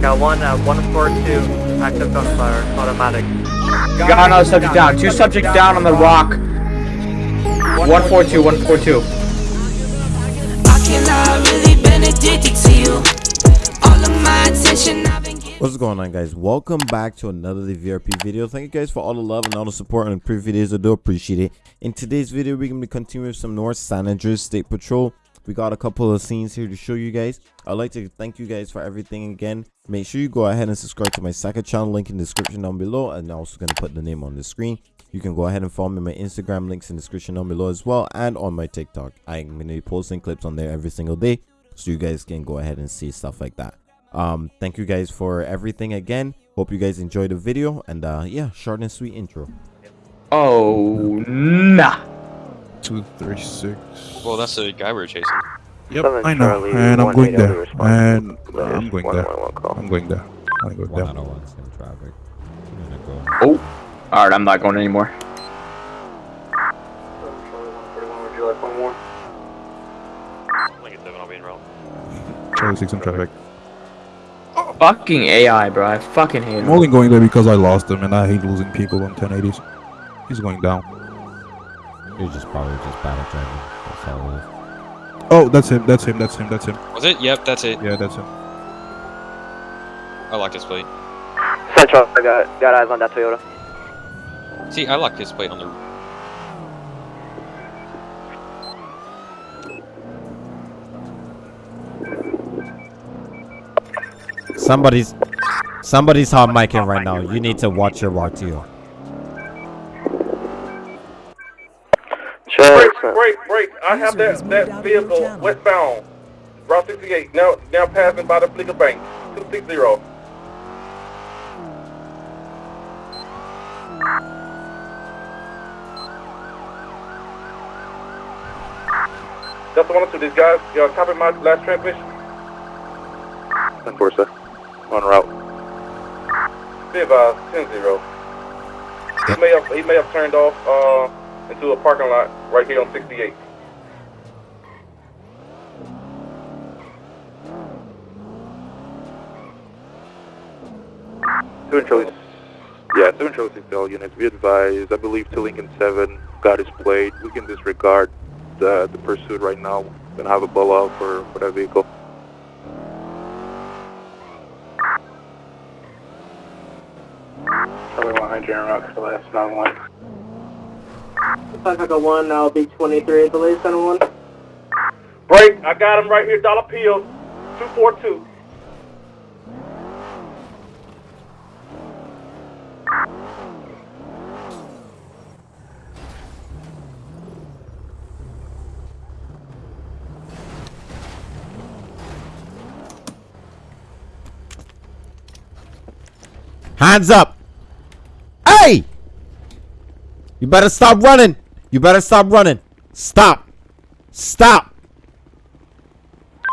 Got one uh, at 142, active gunfire, automatic. Got another subject down. Two subjects down on the rock. 142, 142. I cannot really been addicted to you. All of my attention I've been getting. What's going on guys? Welcome back to another the VRP video. Thank you guys for all the love and all the support on the previous videos. I do appreciate it. In today's video, we're going to be continuing with some North San Andreas State Patrol. We got a couple of scenes here to show you guys. I'd like to thank you guys for everything again. Make sure you go ahead and subscribe to my second channel, link in the description down below. And I'm also going to put the name on the screen. You can go ahead and follow me on my Instagram, links in the description down below as well. And on my TikTok. I'm going to be posting clips on there every single day. So you guys can go ahead and see stuff like that um thank you guys for everything again hope you guys enjoyed the video and uh yeah short and sweet intro Oh, nah. Two, three, six. Well, that's the guy we are chasing. Yep, Seven I know, Charlie, and I'm going there, and There's I'm going there. one one call. I'm going there. I'm going there. 101 I'm gonna go oh. Alright, I'm not going anymore. Like a seven, I'll be in route. Charlie six in traffic. Fucking AI, bro. I fucking hate I'm only going there because I lost him, and I hate losing people on 1080s. He's going down. You're just probably just battle driving that's all it is Oh, that's him. That's him. That's him. That's him. Was it? Yep, that's it. Yeah, that's him. I locked his plate. Central, I got, got eyes on that Toyota. See, I locked his plate on the. somebody's somebody's hot micing right now you need to watch your RTO Sure. Break, break, break. I have that, that vehicle westbound. Route 68, now now passing by the Fleeca Bank. 260. That's the one or two. These guys, y'all copy my last transmission? Enforcer, on route. Be advised, 10 0. He may have, he may have turned off uh, into a parking lot right here on 68. Two and Charlie. Yeah, two and Charlie six L units. Be advised. I believe to Lincoln Seven got his plate. We can disregard the the pursuit right now. Gonna have a blow out for for that vehicle. Charlie one hundred route for last nine one. Pacifica 1, now B23 at the latest center 1. Break. I got him right here. Dollar Peel, Two four two. Hands up. Hey! You better stop running. You better stop running. Stop. Stop.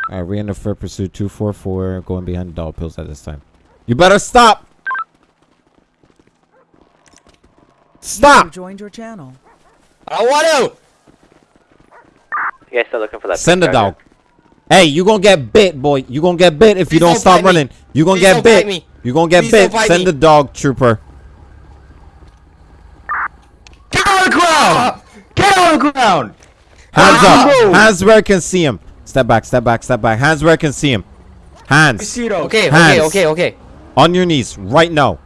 All right we're in the for pursuit. 244 going behind the dog pills at this time. You better stop. Stop. You joined your channel. I want to! You guys still looking for that? Send the big dog. Charger? Hey, you gonna get bit, boy. You gonna get bit if you don't don't stop bite me. running. You gonna Please get bit. bite me. You gonna get Please bit. Send me. the dog, trooper. Get on the ground! Get on the ground! Hands Ah! up. Hands where I can see him. Step back. Step back. Step back. Hands where I can see him. Hands Okay, okay, Hands. okay, okay. on your knees right now.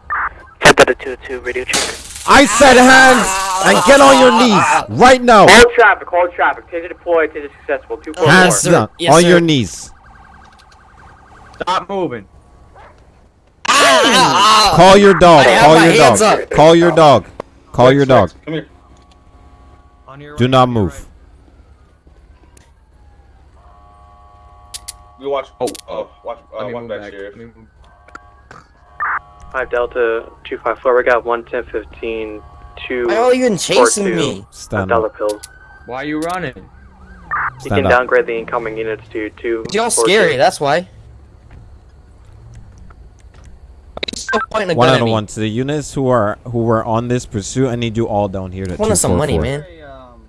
Send that to 2 radio check. I said hands and get on your knees right now. Hold traffic, hold traffic. Taser deployed, taser successful. Two four Hands four. sir. down Yes, on sir. your knees. Stop moving. Call your dog. I Call my your hands dog. up. Call your dog. Call your dog. Come here. Do not move. We watch. Oh, uh, watch. Uh, Let me watch move back, back. Sheriff. Let me move- 5 Delta 254, we got 11015, 2 Why are you even chasing two. me? Stand dollar up. pills. Why are you running? You Stand can up. downgrade the incoming units to 2. You're four, scary, two. that's why. still pointing a One gun out at of me. one to the units who are who were on this pursuit. I need you all down here. To I wanted some money, 244. man. um,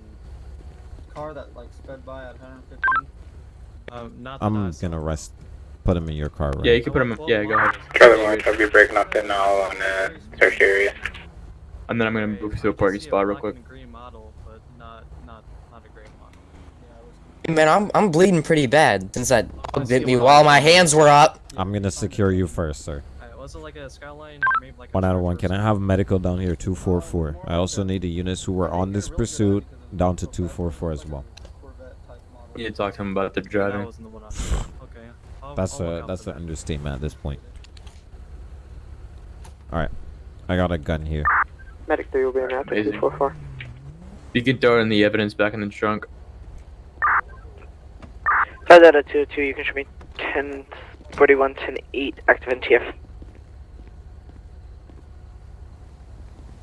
car that like sped by at 115. Um, not I'm gonna arrest put him in your car, right? Yeah, you can put him. Yeah, go ahead. Charlie One, I'll be breaking up in now on the search area. And then I'm gonna move to a parking spot real quick. Green model, but not not not a gray model. Man, I'm I'm bleeding pretty bad since that dog bit me while my hands were up. I'm gonna secure you first, sir. Alright, was it like a skyline or maybe like a One out of one. Can I have medical down here? 244. I also need the units who were on this pursuit down to 244 as well. You talk to him about the driving. That's I'll a that's an understatement at this point. All right, I got a gun here. Medic 3 will be in after Amazing. 244. You can throw in the evidence back in the trunk. Five out of 202, you can show me 10, 41, 10, 8, active NTF.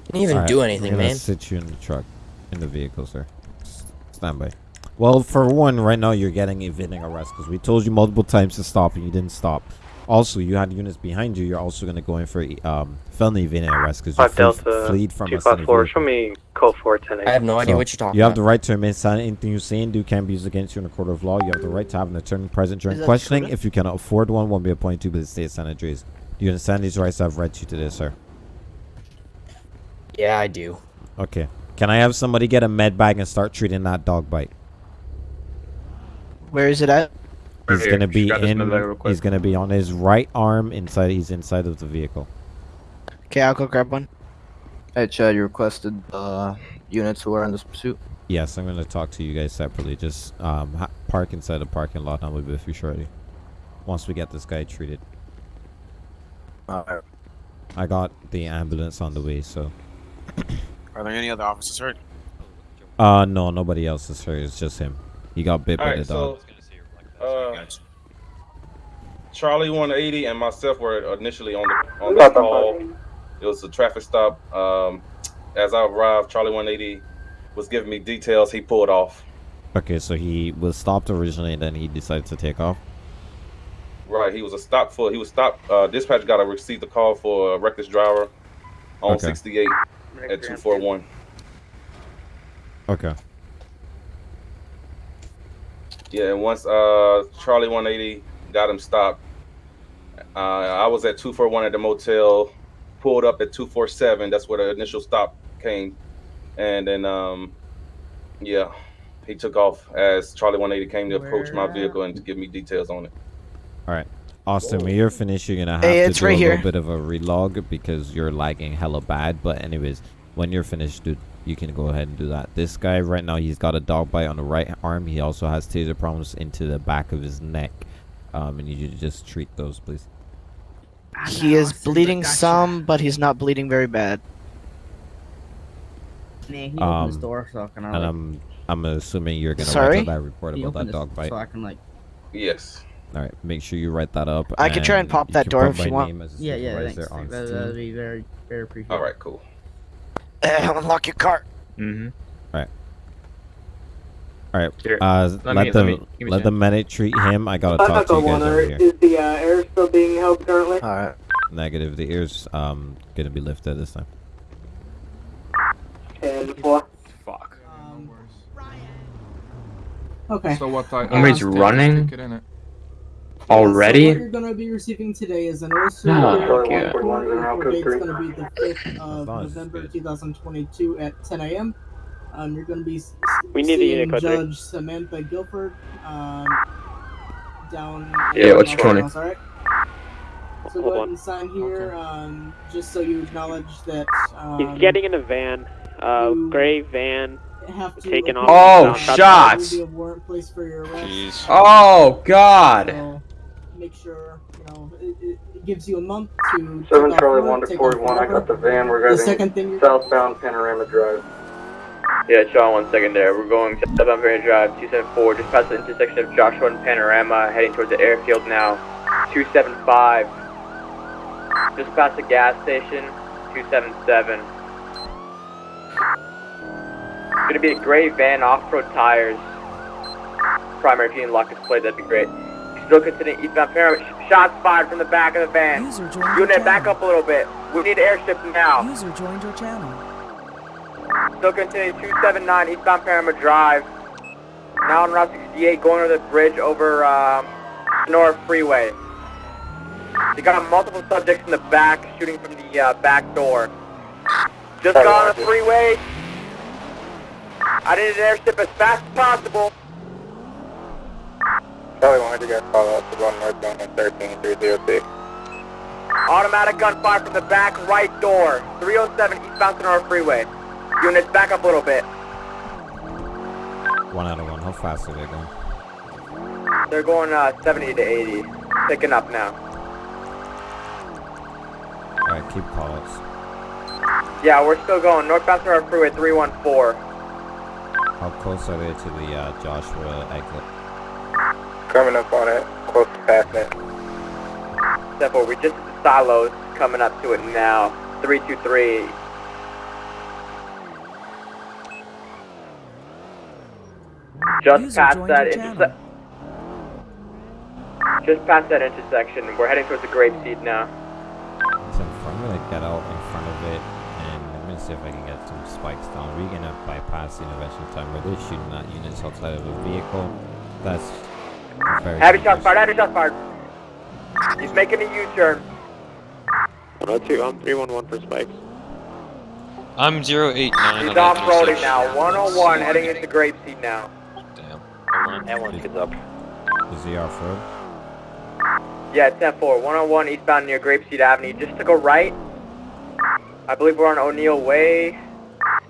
Didn't even Alright, do I'm anything, gonna man. sit you in the truck, in the vehicle, sir. S- Stand by. Well, for one, right now you're getting evading arrest because we told you multiple times to stop and you didn't stop. Also, you had units behind you. You're also gonna go in for um, felony evading arrest because you Five flee, Delta, fleed from Two us. a five four. vehicle. Show me code four ten eight. I have no idea So, what you're talking You have about. the right to remain silent. Anything you say and do can be used against you in a court of law. You have the right to have an attorney present during questioning. If you cannot afford one, one will be appointed to by the state senators. Do you understand these rights? I've read to you today, sir. Yeah, I do. Okay. Can I have somebody get a med bag and start treating that dog bite? Where is it at? He's here. gonna be Just grab this in. med bag real quick. He's gonna be on his right arm inside. He's inside of the vehicle. Okay, I'll go grab one. Hey Chad, you requested uh, units who are in this pursuit. Yes, I'm gonna talk to you guys separately. Just um, park inside the parking lot, and I'll be with you shortly. Once we get this guy treated, Alright. I got the ambulance on the way. So, Are there any other officers hurt? uh, no, nobody else is hurt. It's just him. He got bit by the dog. so uh, Charlie 180 and myself were initially on the on this call. It was a traffic stop. Um, as I arrived, Charlie 180 was giving me details. He pulled off. Okay, so he was stopped originally, and then he decided to take off. Right, he was a stop for. He was stopped. Uh, dispatch got to receive the call for a reckless driver on Okay. 68 at 241. Okay. Yeah, and once uh Charlie 180 got him stopped, uh, I was at 241 at the motel, pulled up at 247. That's where the initial stop came, and then um, yeah, he took off as Charlie 180 came to approach my vehicle and to give me details on it. All right. Austin, when you're finished, you're gonna have Hey, to do right a here. little bit of a relog because you're lagging hella bad. But anyways, when you're finished, dude, you can go ahead and do that. This guy right now, he's got a dog bite on the right arm. He also has taser problems into the back of his neck. Um, and you just treat those, please. He is bleeding some, but he's not bleeding very bad. he Um, his door so I can, And like, I'm I'm assuming you're gonna Sorry? write that report about that dog his- bite. so I can like. Yes. All right, make sure you write that up. I can try and pop that door if you want. name as a Yeah, yeah, thanks. That, that'd be very, very appreciated. All right, cool. unlock your car. Mm-hmm. All right. Here, Uh, let let, me- the let me- let the medic treat him. I gotta talk to you guys over here. Is the uh, air still being held currently? Alright. Negative. The ears um gonna be lifted this time. And four. Fuck. Okay. So what type? Somebody's uh, running? Ticket in it? Already? you're gonna be receiving today is an also Oh, date's yeah. gonna be the fifth of As long as it's November 2022 at 10 a.m. Um, you're gonna be We need the seeing unit code three. Judge Samantha Guilford um, down. Yeah, in what's Los 20? Angeles, Alright. So Hold go ahead on. and sign here, um, just so you acknowledge that. Um, He's getting in a van, uh, gray van. have to taken off. Oh, shots! there will be a warrant placed for your arrest. Jeez. Oh God! So make sure you know it, it, it gives you a month to. Seven Charlie one to take forty off one. I got the van. We're The second thing southbound Panorama Drive. Yeah, Sean, one second there. We're going to Southbound Panorama Drive, 274, just past the intersection of Joshua and Panorama, heading towards the airfield now. 275, just past the gas station, 277. It's Gonna be a gray van, off-road tires. Primary G and lock is played, that'd be great. Still continuing eastbound Panorama. Sh- Shots fired from the back of the van. User joined your Unit, back channel. up a little bit. We need airship now. User joined your channel. Still continuing 279 eastbound Panorama Drive. Now on Route 68, going over the bridge over um, North Freeway. They got multiple subjects in the back shooting from the uh, back door. Just got on the freeway. I need an airship as fast as possible. Charlie 100, guys call out to going northbound on 13306. Automatic gunfire from the back right door. 307 eastbound Sonora Freeway. Units back up a little bit. One out of one. How fast are they going? They're going uh, 70 to 80. Picking up now. Alright, keep calls. Yeah, we're still going. Northbound Sonora Freeway 314. How close are they to the uh, Joshua exit? Coming up on it, close to past it. Step over. We just hit the silos coming up to it now. 323. Just User past that your interse- Just past that intersection. We're heading towards the grape seed now. So I'm gonna get out in front of it and I'm gonna see if I can get some spikes down. We're gonna bypass the intervention time where they're shooting at units outside of a vehicle. That's very Heavy shots dangerous. fired. Heavy shots fired. He's making a U-turn. 102, I'm 311 for spikes. I'm 089. He's on that off-roading intersection. now. 101 heading into Grapeseed now. Damn. That one gets up. Is he off road? Yeah, 10-4. 101 eastbound near Grapeseed Avenue. Just took a right. I believe we're on O'Neill Way.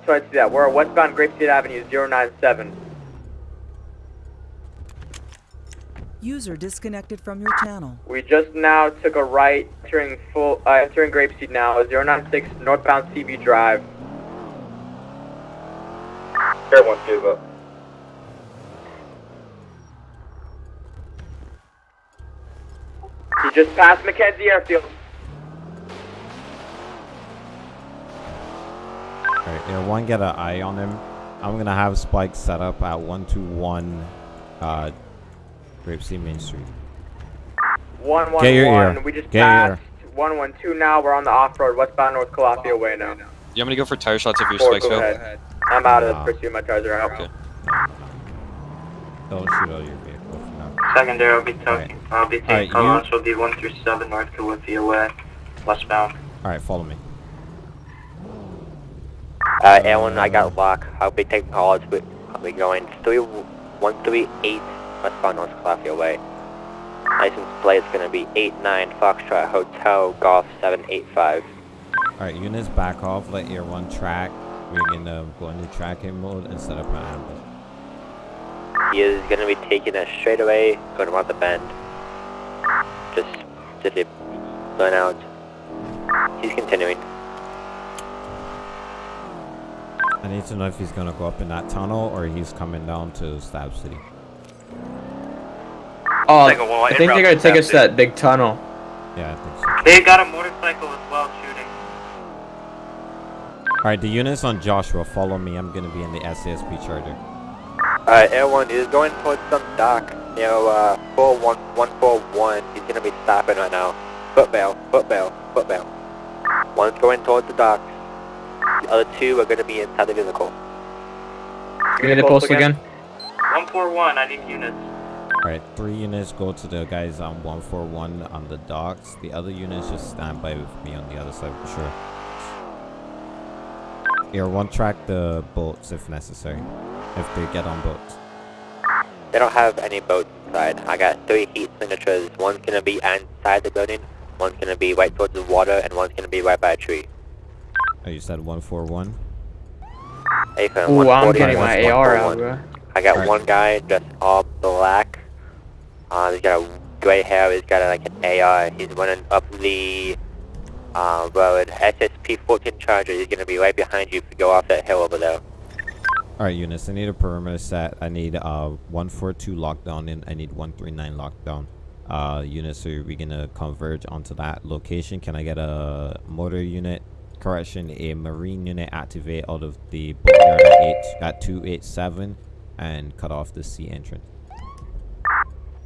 So I see that. We're at westbound Grapeseed Avenue 097. User disconnected from your channel. We just now took a right, entering full, uh, entering Grapeseed now, 096 northbound CB Drive. Everyone give up. He just passed Mackenzie Airfield. Alright, yeah, one get an eye on him. I'm gonna have Spike set up at 121 uh, Grapeseed Main Street. 111. Get your ear. We just Get your passed 112 now. We're on the off-road westbound North Calafia Way now. You want me to go for tire shots if your Four, spikes go ahead. I'm out of Nah. the pursuit. My tires are out. Okay. Don't shoot out your vehicle for now. Secondary, I'll be Alright. taking, I'll be taking you- call launch will be 1 through 7 North Calafia Way, westbound. Alright, follow me. Uh, Alan, I got lock. I'll be taking calls, but I'll be going 3138 westbound North Calafia Way. License plate is going to be 89 Foxtrot Hotel Golf 785. Alright, units back off, let Air 1 track. We're gonna go into tracking mode and set up an ambush. He is going to be taking us straight away, going around the bend. Just, just a burn out. He's continuing. I need to know if he's gonna go up in that tunnel or he's coming down to Stab City. Oh, Like I think they're gonna take us to that big tunnel. Yeah, I think so. They got a motorcycle as well shooting. Alright, the units on Joshua, follow me. I'm gonna be in the SASP charger. Uh, Air 1 is going towards some dock near, uh, 41141. He's going to be stopping right now. Foot bail, foot bail, foot bail. One's going towards the docks. The other two are going to be inside the vehicle. Give me the post again. 141, I need units. Alright, three units go to the guys on 141 on the docks. The other units just stand by with me on the other side for sure. Air 1 track the boats if necessary. If they get on boats. They don't have any boats inside. I got three heat signatures. One's going to be inside the building, one's going to be right towards the water, and one's going to be right by a tree. Oh, you said 141? Ethan, Ooh, I'm 140 getting my 141. AR out, bro. I got Alright. one guy dressed all black. Uh, he's got a gray hair. He's got like an AR. He's running up the uh, road. SSP-14 Charger. He's gonna be right behind you if you go off that hill over there. Alright, units, I need a perimeter set. I need uh 142 lockdown and I need 139 lockdown. Uh, units, are we gonna converge onto that location? Can I get a motor unit? Correction, a marine unit activate out of the at, eight, at 287 and cut off the sea entrance.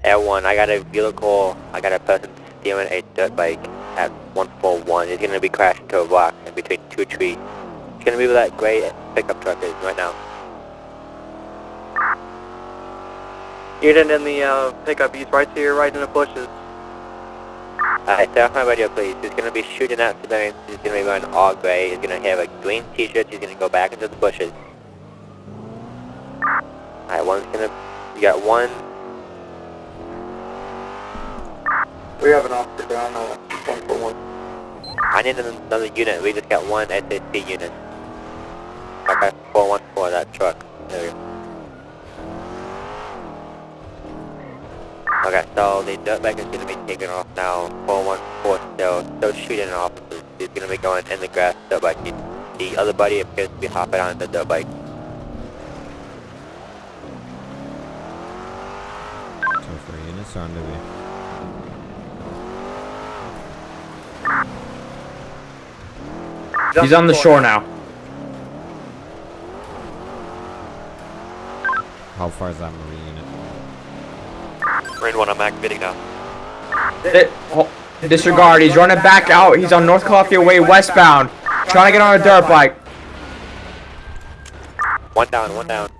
Air 1, I got a vehicle. I got a person stealing a dirt bike at 141. He's gonna be crashing into a rock in between two trees. He's gonna be where that gray pickup truck is right now. Unit in the uh, pickup, he's right to your right in the bushes. Alright, stay off my radio, please. He's gonna be shooting at civilians. He's gonna be wearing all gray. He's gonna have a green t-shirt. He's gonna go back into the bushes. Alright, one's gonna... You got one... We have an officer down, uh, one for one. I need another unit. We just got one SAC unit. Okay, 414, that truck. There we go. Okay, so the dirtbag is going to be taken off now. 414 still, still shooting at officers. He's going to be going in the grass dirt bike. The, the other buddy appears to be hopping on the dirt bike. Two for units are on the way. He's on the shore now. How far is that marine unit? Marine 1, I'm activating now. Di- ho- Disregard, he's running back out. He's on North Columbia Way westbound. Trying to get on a dirt bike. One down, one down.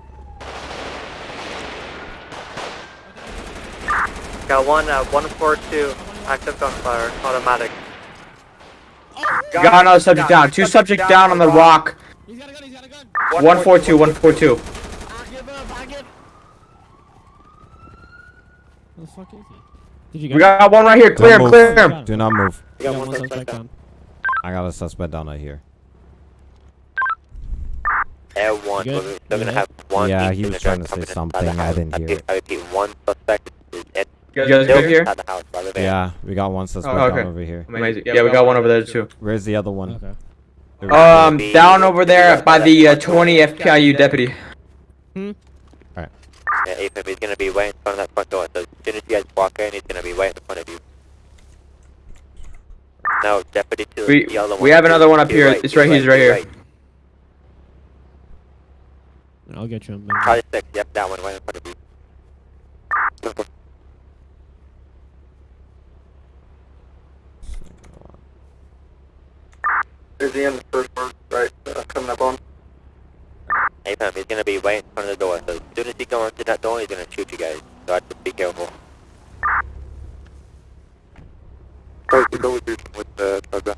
Got one uh, at 142, active gunfire, automatic. Got another subject down. Two subject down on the rock. 142, 142. Where the fuck is he? Did you We got one right here. Clear him, clear him. Do not move. You got one suspect down. I got a suspect down right here. Air 1, You good? we're going to have one Yeah, he was trying to say something, I didn't hear it. I repeat, one suspect is at You guys good here? house by the van. Yeah, we got one suspect Oh, okay. over here. Amazing. Yeah, we got one over there too. Where's the other one? Okay. Um, down over there by the uh, 20 FPIU deputy. all right Yeah, AFM, he's going to be right in front of that front door. So as soon as you guys walk in, he's going to be right in front of you. No, deputy two. We- the other one. we have another one up here. right, It's to your right- he's to right your here. I'll get you him. Charlie 6, yep, that one right in front of you. Is he in the first one, right, uh, coming up on? AFM, he's going to be right in front of the door. So as soon as he goes into that door, he's going to shoot you guys. So I have to be careful. Guys, we go with you with the uh,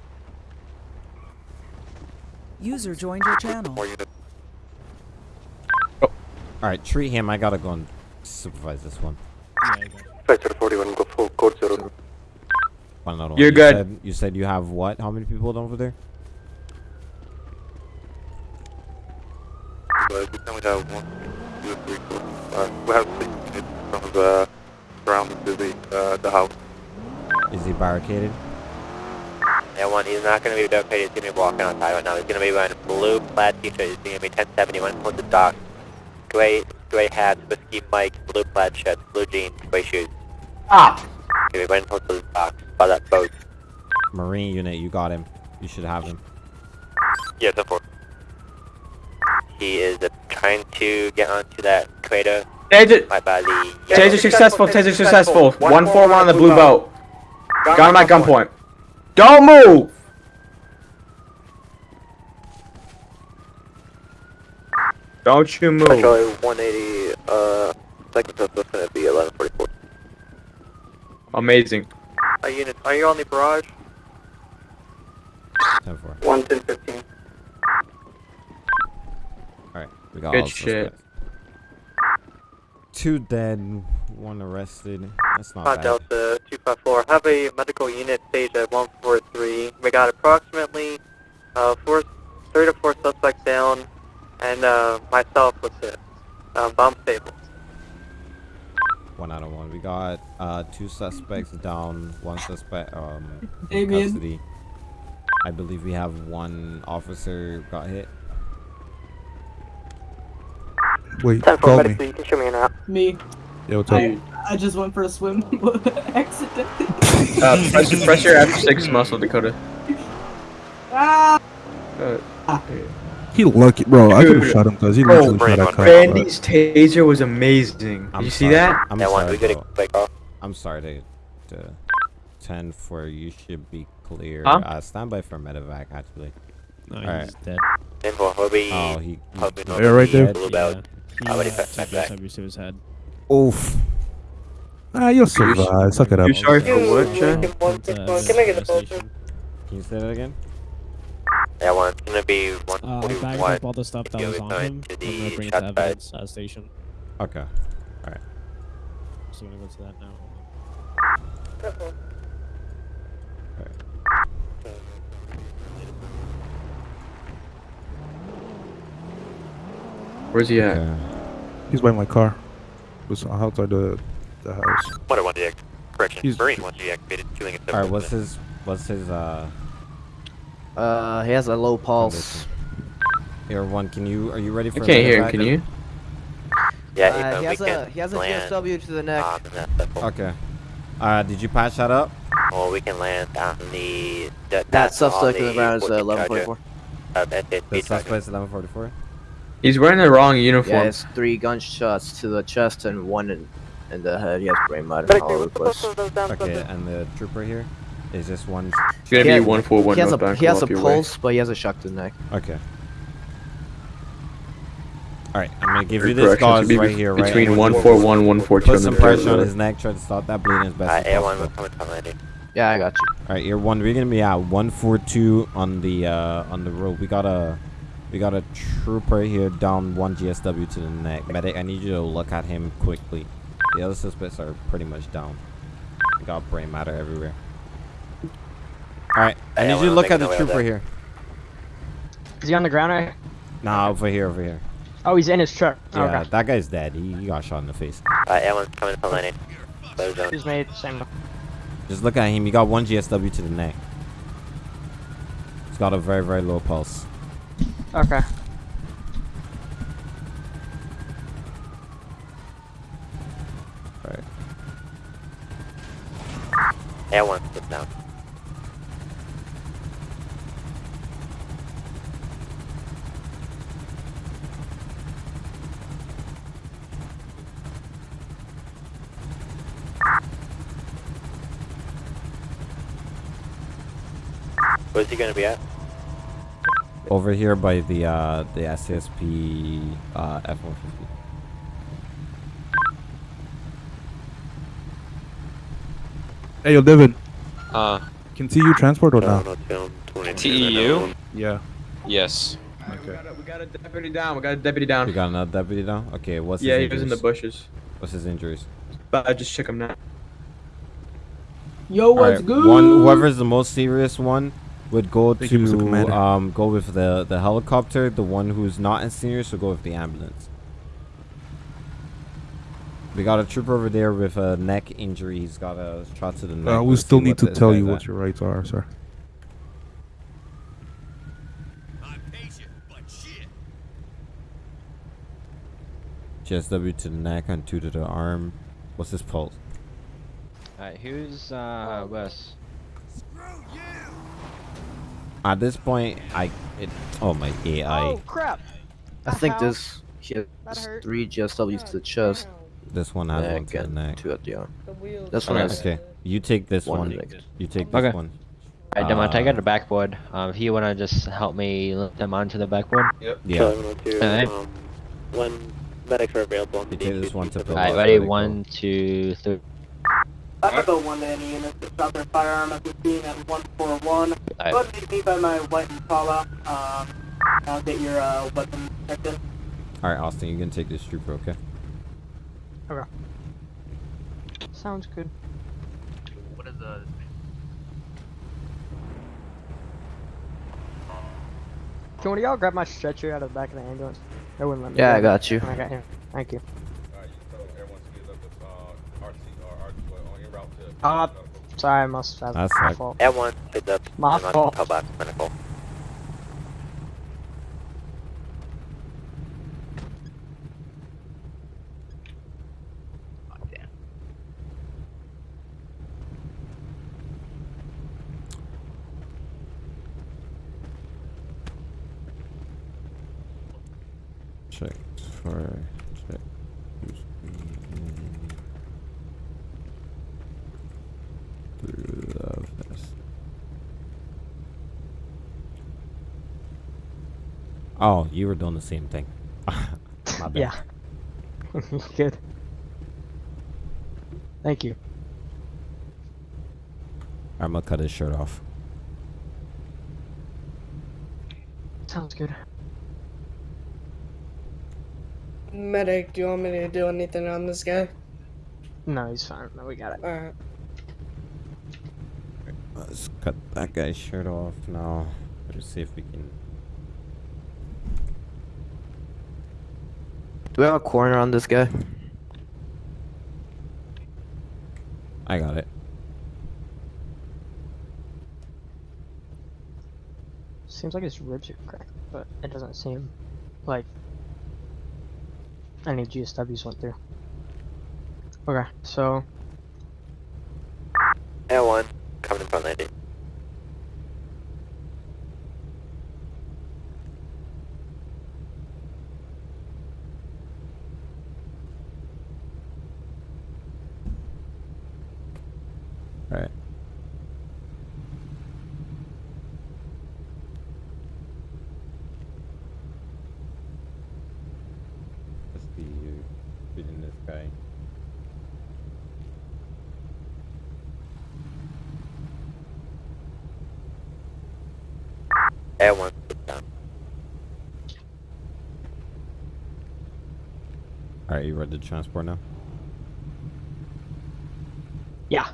User joined your channel. more units. Alright, treat him. I gotta go and supervise this one. Five zero forty one, go full code zero. One another one. You're You good. Said, you said you have what? How many people over there? But we only have one, two, three, four, five. We have six units from the surrounding to the uh, the house. Is he barricaded? That one, he's not going to be barricaded. He's going to be walking outside right now. He's going to be wearing a blue plaid t-shirt. He's going to be 1071 towards the dock. Gray, gray hat, whiskey mic, blue plaid shirt, blue jeans, gray shoes. Ah! He's going to be running towards the dock by that boat. Marine unit, you got him. You should have him. Yeah, ten four. He is uh, trying to get onto that crater. Taser, my body. Yeah. Taser successful, taser successful. One four one. on the blue boat. boat. Got him at gunpoint. Don't move! Don't you move. Charlie 180, uh, second is gonna be 1144. Amazing. Are you, in, are you on the barrage? 10 4. 11015 we got Good all shit. Two dead, one arrested. That's not Uh, bad. Delta 254, have a medical unit staged at 143. We got approximately uh, four, three to four suspects down, and uh, myself was it. Um, bomb stable. One out of one. We got uh, two suspects down, one suspect um, in Damien. custody. I believe we have one officer got hit. Wait, Ten call me. you can show me an app. Me. Yeah, what's up? I, I just went for a swim accidentally. Uh, press, press your F6 muscle, Dakota. Ah! Uh, He lucky, bro. I could have shot him because he literally shot at Kyle. Randy's taser was amazing. Did I'm you see sorry. that? I'm That one, sorry. we gotta bro. I'm sorry to, to 10 for you should be clear. Huh? Uh, stand by for medevac actually. No, Alright. he's dead. Ten four, he'll be Oh, he. he hoping Yeah, right there. blue Yeah. Belt. He Already uh, cut took back that back. his head. Oof. Ah, you'll survive. Suck it up. You sorry for what, Chad? Can I get the poster? Can you say that again? Yeah, one. It's gonna be one Uh, forty bagged one. up all the stuff that was on him. to I'm gonna bring it to side. evidence uh, station. Okay. Alright. So I'm gonna go to that now. Where's he at? He's by my car. Was outside the the house. What I want to correction. He's- Marine wants to deactivated. Killing it. Alright, what's his what's his uh Uh, he has a low pulse. Air one, can you are you ready for can't hear him, medevac? can you? Yeah, Uh, he has a he has a land GSW to the neck. on that circle. Okay. Uh did you patch that up? Or we can land on the. That, That suspect in the ground is uh, 1144. Uh, that's it. The suspect's eleven forty four? He's wearing the wrong Yeah, uniform. it's three gunshots to the chest and one in, in the head. He has brain matter all over the place. Okay, and the trooper here? Is this one It's gonna He be has- 141 He has a, northbound, he has a come off your way. pulse, but he has a shock to the neck. Okay. Alright, I'm gonna give Or you this correction, gauze be right be- here, right? between And 141 and 142 Put on some the pressure on his neck, try to stop that bleeding as best Uh, as air one, possible. we're coming to landing. Yeah, I got you. Alright, you're one, we're gonna be at 142 on the uh on the road. We got a we got a trooper here down one GSW to the neck. Medic, I need you to look at him quickly. The other suspects are pretty much down. We got brain matter everywhere. Alright, I Hey, need you to look at the trooper here. Is he on the ground right? Nah, over here, over here. Oh, he's in his truck. Yeah, okay. that guy's dead. He, he got shot in the face. Uh, air one's coming to landing. Clear. He's made same. Just look at him. He got one GSW to the neck. He's got a very, very low pulse. Okay. Right. Air one, sit down. Where's he gonna be at? Over here by the uh the SCSP uh F-150. Hey, yo, David. Uh, Can TU transport or not? TEU? Yeah. Yes. Okay. We got a deputy down. We got a deputy down. You got another deputy down? Okay, what's Yeah, his he was in the injuries? bushes. What's his injuries? But I just check him now. Yo, what's Alright, good? One whoever's the most serious one would go Thank to um go with the the helicopter. The one who's not as serious will go with the ambulance. We got a trooper over there with a neck injury. He's got a shot to the neck. Uh, we still need to tell you at. what your rights are, sir. GSW to the neck and two to the arm. What's his pulse? Alright, who's uh Wes? At this point, I it. Oh my AI. Oh crap! I think this he has three GSWs to the chest. This one has one to the and neck. two at the arm. This one Okay, has okay. You take this one one. You take this Okay. one. Alright, Demont, I Uh, got a backboard. Um, if you wanna just help me lift them onto the backboard. Yep. Yeah. Alright. Um, when medics are available You take this one to the Alright, ready? let. One, two, three. Echo 1 to any units that shot their firearm at the scene at 141. Aye. Go ahead and me by my white Impala. Um, I'll get your uh, weapon checked in. Alright, Austin, you can take this trooper, okay? Okay. Sounds good. What is the? Can one of y'all grab my stretcher out of the back of the ambulance? That wouldn't let me. Yeah, do I got you. I got him. Thank you. Uh, sorry, I must have. That's my like- fault. Air one, heads up. My I'm on fault. Pillbox, clinical. Check for check. Through the vest. Oh, you were doing the same thing. My bad. Yeah. good. Thank you. I'm gonna cut his shirt off. Sounds good. Medic, do you want me to do anything on this guy? No, he's fine. No, we got it. Alright. Let's cut that guy's shirt off now. Let's see if we can. Do we have a corner on this guy? I got it. Seems like his ribs are cracked, but it doesn't seem like any GSWs went through. Okay, so L1, coming in front landing. Alright. Let's see you shooting this guy. L1, sit down. Alright, you ready to transport now? yeah,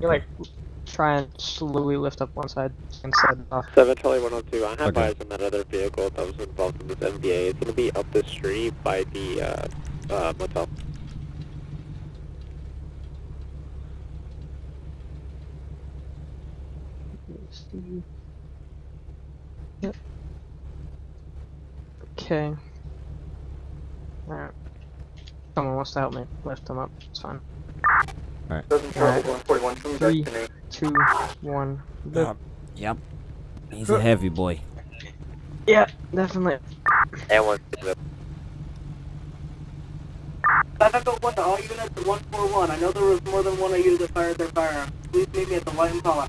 you like try and slowly lift up one side inside off. 7 Charlie 102, I have Okay. eyes on that other vehicle that was involved in this MVA. It's going to be up the street by the uh, uh, motel. Yep. Okay. Alright. Someone wants to help me lift him up. It's fine. Alright. Alright. Three, two, one. lift. Yep. He's a heavy boy. Yeah, definitely. L1, sit up. Five Echo One to all units at 141. I know there was more than one of you that fired their firearm. Please meet me at the White Impala.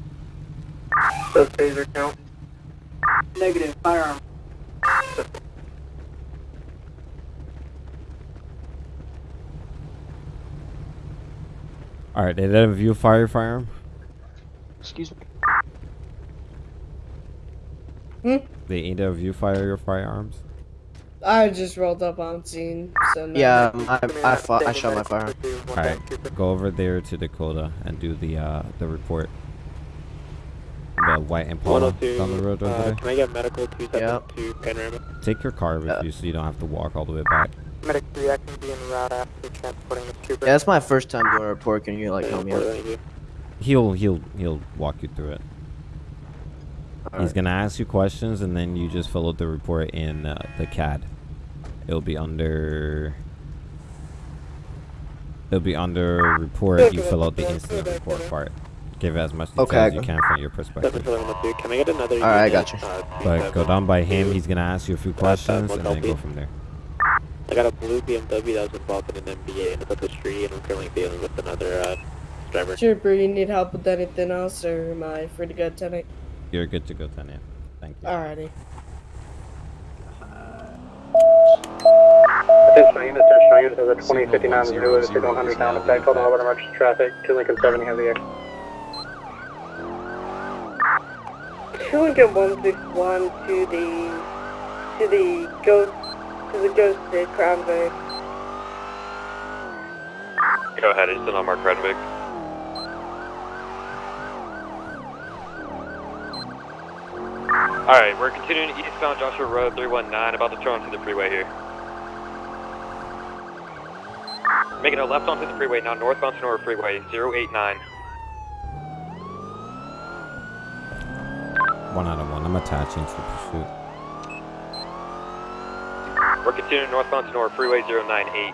Does taser count? Negative, firearm. Alright, they did that view fire firearm? Excuse me. Hmm? They ain't a view fire your firearms? I just rolled up on scene, so no. Yeah, I I, fought, I shot my firearm. Alright, go over there to Dakota and do the uh the report. The white Impala 102, down the road over uh, there. can I get medical 272 Panorama? Take your car with you so you don't have to walk all the way back. Medic 3, I can be en route after transporting the trooper. Yeah, that's my first time doing a report. Can you like help me out? He'll he'll he'll walk you through it. He's Alright. gonna ask you questions and then you just fill out the report in uh, the CAD. It'll be under. It'll be under report. You fill out the incident report part. Give as much detail Okay, as you can from your perspective. 7 Charlie 102, can I get another Alright, I got you. But go down by him. He's gonna ask you a few questions and then go from there. I got a blue BMW that was involved in an MBA and it's up the street and I'm currently dealing with another uh, driver. Trooper, you need help with anything else, or am I free to go tonight? You're good to go, Tanya. Thank you. Alrighty. Additional units, additional units, as a 2059 Zulu, is 100 down effect, hold on, over emergency traffic, to Lincoln 70 has the air. Two Lincoln one six one to the to the ghost to the ghost at Crown Vic. Go ahead, it's still on Mark Redwick. Alright, we're continuing eastbound Joshua Road 319, about to turn onto the freeway here. Making a left onto the freeway, now northbound Sonora Freeway 089. One out of one. I'm attaching to pursuit. We're continuing northbound Sonora Freeway 098.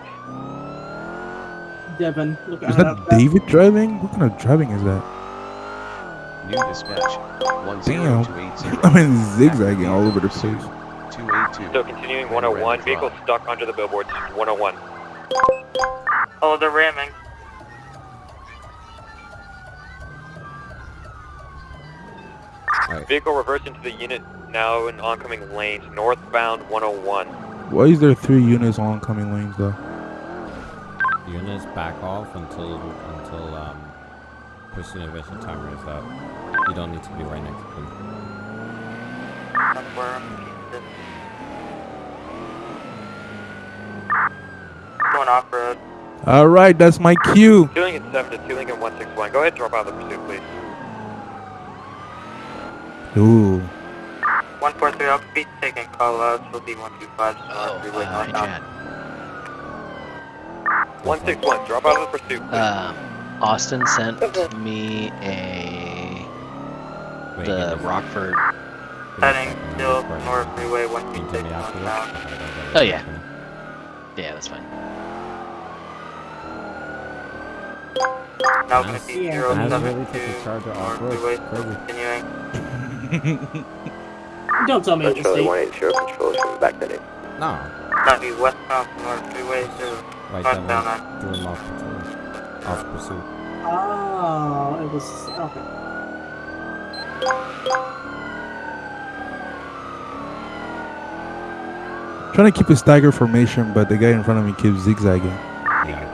Devin, look Is that David driving? What kind of driving is that? New dispatch. One zero Damn. two eight zero. I mean, zigzagging all over the place. Two eight two. Still continuing 101, vehicle stuck under the billboards 101. Oh, they're ramming. Vehicle reversed into the unit now in oncoming lanes, northbound 101. Why is there three units on oncoming lanes though? Units back off until until um pursuit invasion timer is up. You don't need to be right next to them. Going off road. All right, that's my cue. Two Lincoln 7 to 2 Lincoln 161. Go ahead drop out of the pursuit, please. Ooh. 143 off speed, taking call outs will be 125 oh, freeway uh, northbound. 161, drop out of the pursuit, please. Um, Austin sent me a the Rockford. Heading still north freeway 126 northbound. Oh yeah. Yeah, that's fine. Now going to be Yeah. 072 really took the charger north freeway, continuing. Don't tell me That's it's Charlie 180 control should back that in. No. Now be westbound north freeway to Right northbound down on threw off patrol. Off pursuit. Oh, it was okay. Trying to keep a stagger formation, but the guy in front of me keeps zigzagging.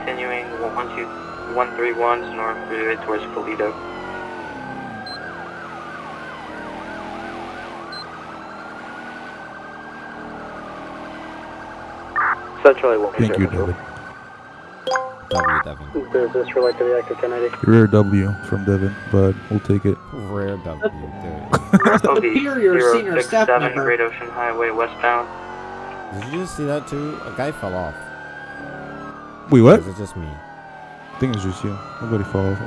continuing 131 north freeway towards Paleto. Central 180 Thank you. David. W Devin. Does this relate to the active 1080? Rare W from Devin, but we'll take it. Rare W. Obi Superior senior staff 067 member. Great Ocean Highway westbound. Did you just see that too? A guy fell off. Wait, Or what? is it just me? I think it's just you. Nobody fall off.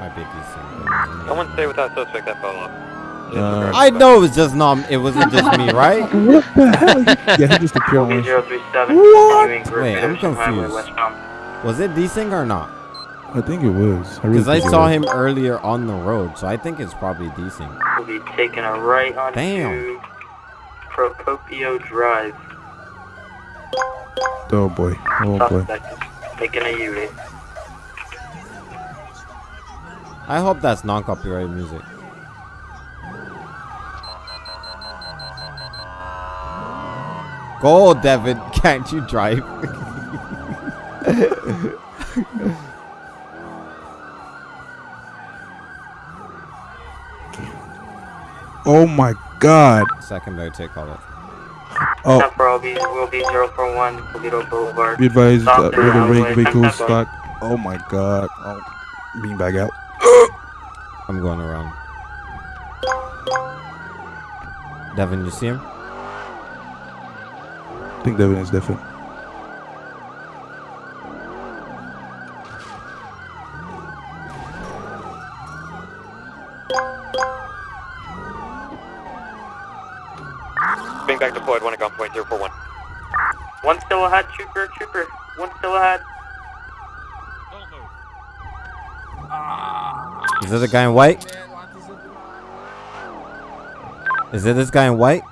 Might be decent. Someone stay with that suspect that fell off. Uh, I know it was just not. It wasn't just me, right? What the hell? yeah, he just appeared Obi once. 037 What? Wait, I'm Ocean confused. Was it desync or not? I think it was. I really Because I think it saw him earlier on the road, so I think it's probably desync. We'll be taking a right onto Damn. Procopio Drive. Oh boy. Oh boy. Suspect making a U-turn. I hope that's non-copyrighted music. Go, Devin. Can't you drive? Oh my god. Second Secondary take call it. Oh, Temper will be, will be 041 Paleto Boulevard. be advised uh, Stop that the rig vehicle 10 stock. Oh my god. Oh, being back out. I'm going around. Devin, you see him? I think Devin is different. Being back deployed, one at gunpoint, 041. One still ahead, trooper, trooper. One still ahead. Is it the guy in white? Is it this guy in white?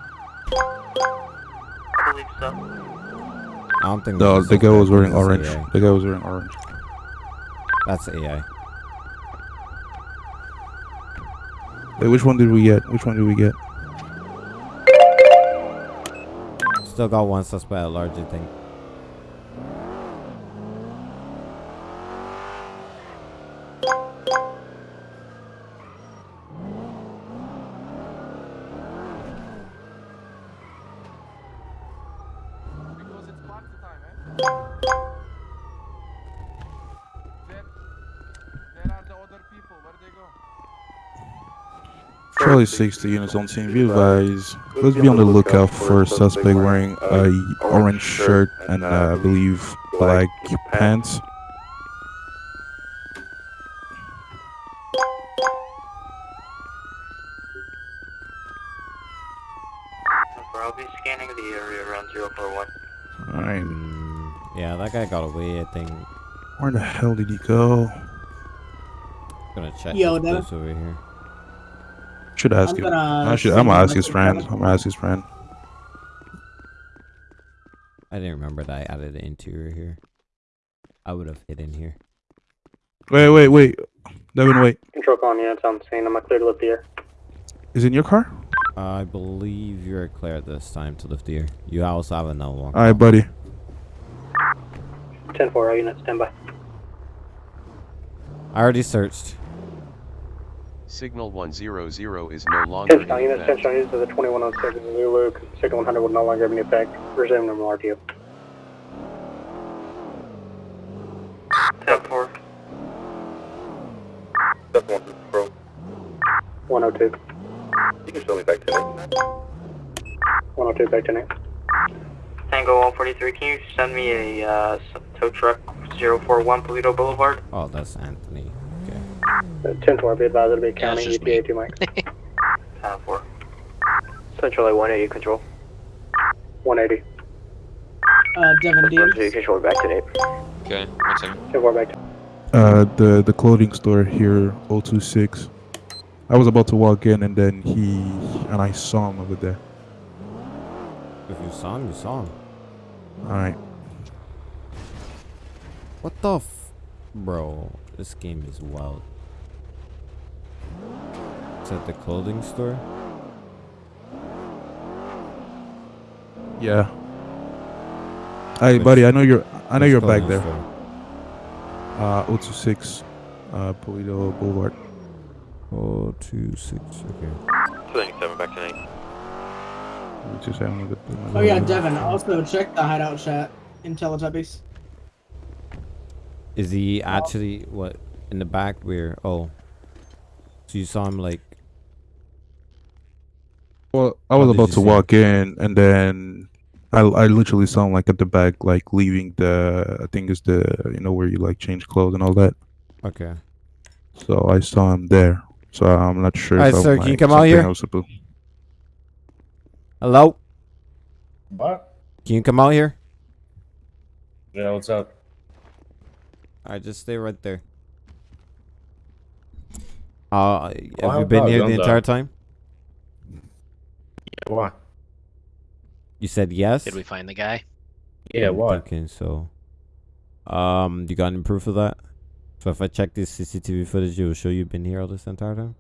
Don't think. No, the guy was wearing orange. AI. The guy was wearing orange. That's AI. Wait, which one did we get? Which one did we get? Still got one suspect at large, I think. Charlie 60 units on scene. Be advised. Let's be on the lookout for a suspect wearing a orange shirt and uh, I believe black pants. I'll be scanning the area around 041. Alright. Yeah, that guy got away, I think. Where the hell did he go? I'm Gonna check Yo, his over here. Should ask I'm him. gonna I should. I'm gonna him ask his like friend. I'm gonna ask his friend. I didn't remember that I added the interior here. I would have hidden here. Wait, wait, wait. Devin, wait. Control calling units on scene. I'm clear to lift the air. Is it in your car? I believe you're clear this time to lift the air. You also have another one. Alright, buddy. 10 4, all units, stand by. I already searched. Signal 100 is no longer 10 in shot units, 10 effect. shot units to the 2106 Zulu. Signal 100 will no longer have any effect. Resume normal RTO. 10 4. That's one control. 102. You can show me back to it. 102, back to Nate. Tango 143, can you send me a uh, tow truck 041 Paleto Boulevard? Oh, that's Anthony. Uh, 10 4, be advised it'll be county ETA 2 Mike. 10 4. Central 180 control. 180. Uh, Devin Dean. Control back to Nate. Okay, one second. 10 4, back to Uh, the the clothing store here, 026. I was about to walk in and then he and I saw him over there. If you saw him, you saw him. All right. What the f... Bro, this game is wild. It's at the clothing store? Yeah. Hey, Which- buddy, I know you're I know you're back there. store? Uh, 026, uh, Paleto Boulevard. Oh, two, six, okay. 297 back tonight. We just having a good. Oh yeah, Devin. Also check the hideout chat in Teletubbies. Is he actually, what, in the back where, oh. So you saw him like, Well, I was about to see him? walk in, and then I I literally saw him like at the back, like leaving the I think it's the you know where you like change clothes and all that. okay. So I saw him there. So I'm not sure. Alright, if I'm, sir, can you come out here? I was supposed- Hello? What? Can you come out here? Yeah, what's up? Alright, just stay right there. Uh, have Well, you been here the entire though. time? Yeah, why? You said yes? Did we find the guy? Yeah, I'm why? thinking so. Um, you got any proof of that? So if I check this CCTV footage, it will show you've been here all this entire time?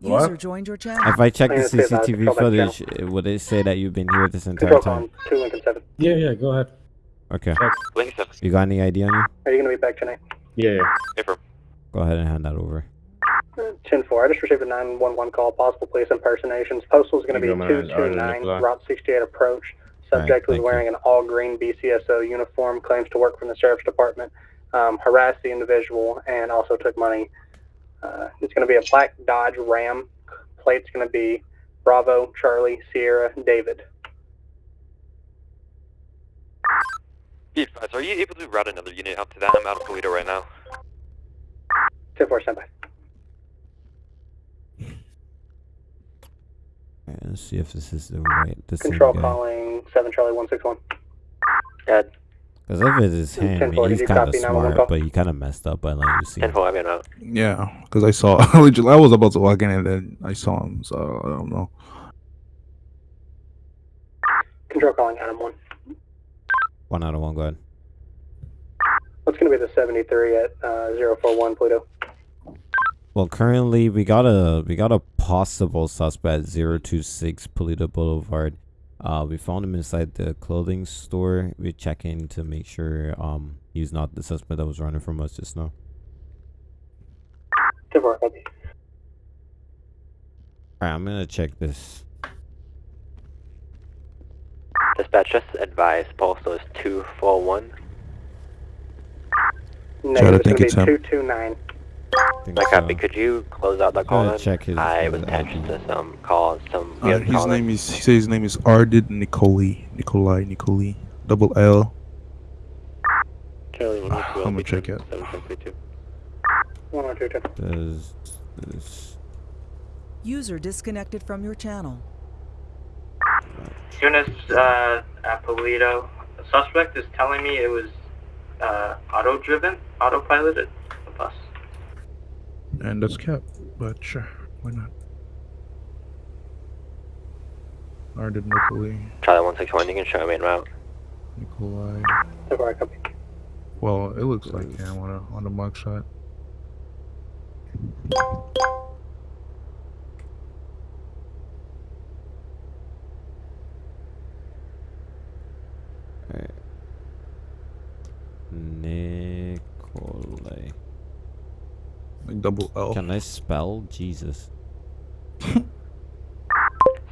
What? User joined your channel. If I check the I'm gonna say that, CCTV footage, would it say that you've been here this entire time? 2 Lincoln 7. Yeah, yeah, go ahead. Okay. Link You got any ID on you? Are you going to be back tonight? Yeah, yeah. Go ahead and hand that over. 10 4. I just received a 911 call, possible police impersonations. Postal is going to be go, 229, Route 68 approach. Subject was thank wearing an all green BCSO uniform, claims to work from the sheriff's department, um, harassed the individual, and also took money. Uh, it's going to be a black Dodge Ram. Plate's going to be Bravo, Charlie, Sierra, David. Be are you able to route another unit out to that? I'm out of Paleto right now. 10 4, stand by. Alright, let's see if this is the right, the same Control guy. calling 7 Charlie 161. Dead. Because if it is him, 10-4, he's kind of smart, but he kind of messed up by letting you see. him. 10 I've been out. Yeah, because I saw I was about to walk in and then I saw him. So I don't know. Control calling Adam 1. One out of one, go ahead. What's going to be the 73 at uh, 041 Pluto? Well, currently we got a we got a possible suspect 026 Paleto Boulevard. Uh, we found him inside the clothing store. We're checking to make sure um he's not the suspect that was running from us just now. 10 4, copy. Alright, I'm gonna check this. Dispatch, just advise postal is 241. Negative, think it's it's going to him. be 229. Think My so. copy, could you close out that call check his- I was attached ID. to some call. some Uh, his calling. name is he says his name is Ardid Nicoli Nikolai Nicoli double L. Charlie, one Ah, I'm gonna check it. 732. 102, 10. Does this User disconnected from your channel. Units uh, at Paleto. The suspect is telling me it was uh, auto-driven, autopiloted, the bus. And that's Cap, but sure, why not? Ardid Nicoli Charlie 161, you can show me en route. Nikolai. 10 4, copy. Well, it looks like him on a on the mugshot. Like double L. Can I spell Jesus?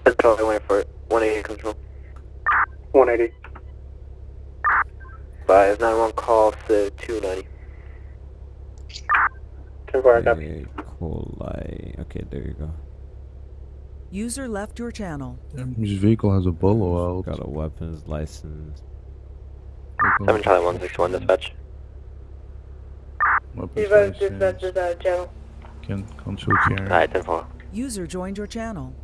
That's probably waiting for it. 180 control. 180. 591 call to 290. 10 4, copy. Coli. Okay, there you go. User left your channel. This vehicle has a bolo out. Got a weapons license. 7 Charlie 161 dispatch. Weapons Dispatch, license. dispatch, dispatch, channel. Can conceal carry. Alright, 10 4. User joined your channel.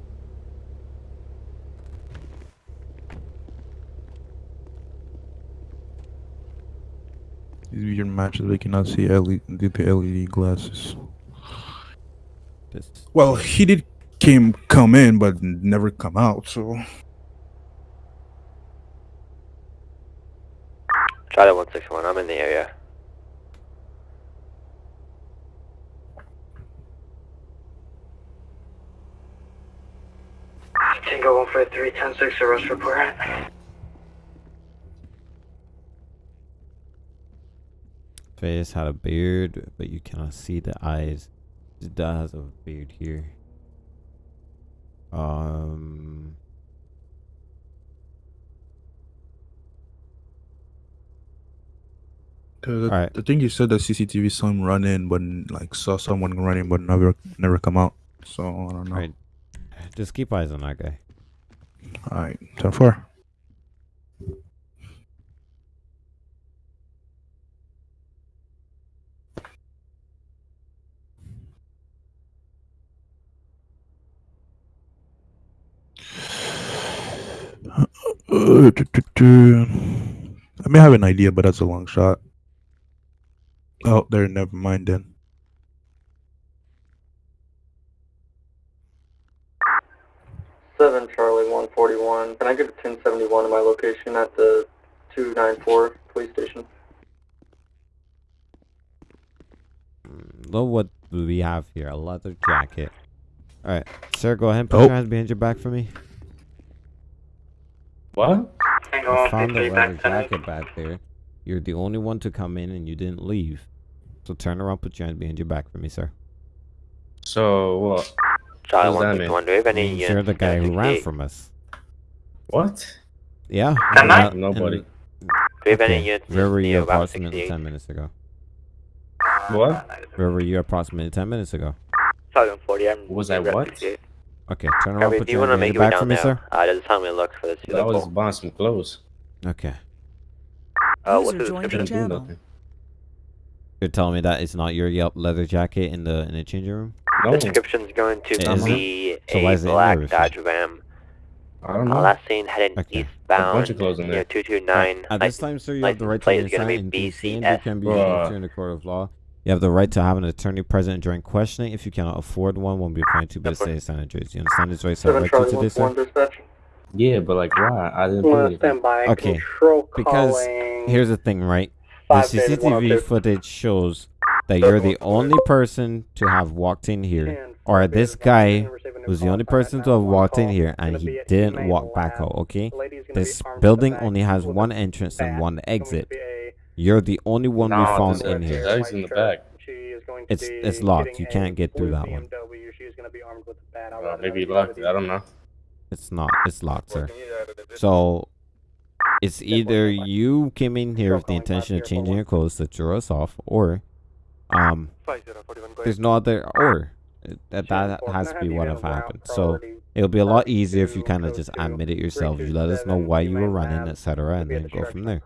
These weird matches we cannot see LED due to LED glasses. This Well, he did came come in, but never come out. So Charlie 161, I'm in the area. Tango 153, 106, arrest report. face had a beard, but you cannot see the eyes. His dad has a beard here. Um. Cause I, Alright. I think you said that CCTV saw him run in, but like saw someone running, but never never come out. So I don't know. Alright. Just keep eyes on that guy. Alright, ten four. Uh, tu- tu- tu. I may have an idea, but that's a long shot. Oh, there. Never mind then. Seven Charlie one forty one. Can I get a ten seventy one to my location at the two nine four police station? Mm, look what we have here. A leather jacket. Alright. Sir, go ahead and put Oh. your hands behind your back for me. What? Tango I found the leather back jacket back there. You're the only one to come in and you didn't leave. So turn around, put your hands behind your back for me, sir. So what? Charlie What does that 161, do we any Means you're uh, the guy who uh, ran uh, from us. What? Yeah. Can I? Nobody. Do we have any Okay, units Where were you approximately 10 minutes ago? What? Where were you approximately 10 minutes ago? Charlie 140, I'm Was I what? Okay, turn around, Copy, put do you your want to make behind your your way back for me, there? sir. Uh, just tell me look for this. I was buying some clothes. Okay. Uh, what's the description? Didn't do channel. nothing. You're telling me that it's not your Yelp leather jacket in the in the changing room? No. The description's going to It isn't? be So why a is it in black? Dodge Ram. I don't Uh, know. last seen heading Okay. eastbound bunch of clothes in there. 229. At this time, sir, you have the right to plate remain is gonna silent and consent. You can be Bruh. answered in the court of law. You have the right to have an attorney present during questioning. If you cannot afford one, won't be fined two business days senators. You understand this right, sir? Seven Right Charlie to one this, one sir? Yeah, but like why? I didn't put One anything. stand by. Okay, Because here's the thing, right? The Five CCTV footage shows that you're the only person to have walked in here, or this guy was the only person to have walked in here, and he didn't walk back out. Okay, this building only has one entrance and one exit. You're the only one we found in here. He's in the back. She is going to It's it's locked. You can't get through that one. BMW. She is going to be armed with a bat. I'll let maybe he locked. I don't know. It's not. It's locked, sir. So it's either you came in here with the intention of changing your clothes to throw us off, or um, there's no other or. That that has to be what have happened. So it'll be a lot easier if you kind of just admit it yourself. You let us know why you were running, etc., and then go from there.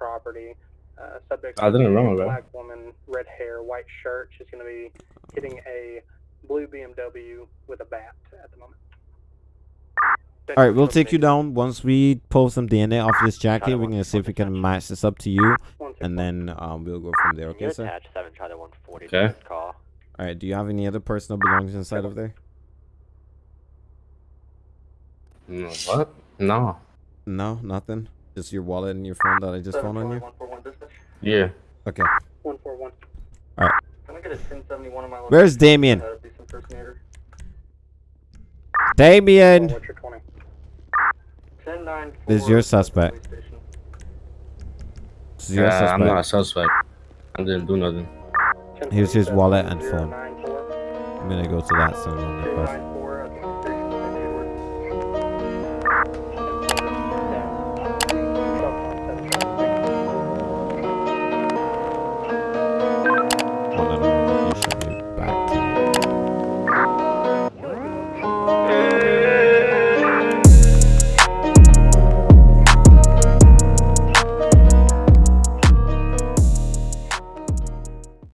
Uh, I didn't is run, bro. Black woman, red hair, white shirt. She's going to be hitting a blue BMW with a bat at the moment. All right, we'll take you down once we pull some DNA off this jacket. We're gonna see if we can match this up to you, and then um, we'll go from there. Okay, sir. attached 7 Charlie 140 Okay. to this call. All right. Do you have any other personal belongings inside of there? No, what? No. No, nothing. Just your wallet and your phone that I just found on you. Yeah. Okay. 141. All right. Can I get a 1071 on my Where's? Damien? Uh, be some impersonator. Damien. What's your 20? 10-9-4, This is your suspect. This is your Yeah, I'm not a suspect. suspect. I didn't do nothing. Here's his wallet and phone. I'm gonna go to that soon on the quest.